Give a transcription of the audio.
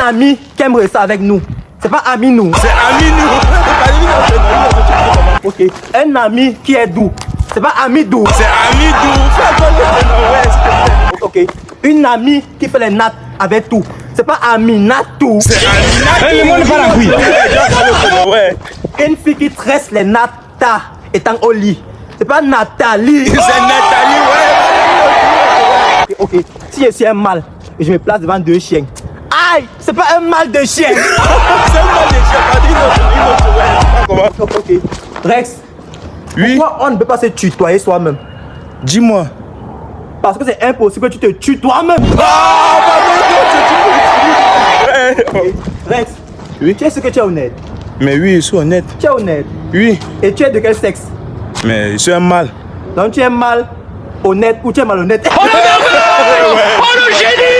ami qui aimerait ça avec nous. C'est pas ami nous. C'est ami nous. Ok. Un ami qui est doux. C'est pas ami doux. C'est ami doux. Ok. Une amie qui fait les nattes avec tout. C'est pas ami natou. C'est ami natou. le monde part en couille. Ouais. Une fille qui tresse les natas étant au lit. C'est pas Nathalie. C'est Nathalie, ouais. Ok. Si je suis un mâle et je me place devant deux chiens. Aïe, c'est pas un mâle de chien. C'est un mal de chien. Pas une autre, une autre, ouais. Comment? Ok. Rex. Oui. Pourquoi on ne peut pas se tutoyer soi-même? Dis-moi. Parce que c'est impossible que tu te tues toi-même. Ouais. Rex. Oui. Tu es ce que tu es honnête? Mais oui, je suis honnête. Tu es honnête? Oui. Et tu es de quel sexe? Mais je suis un mal. Donc tu es mal honnête ou tu es malhonnête? Oh le génie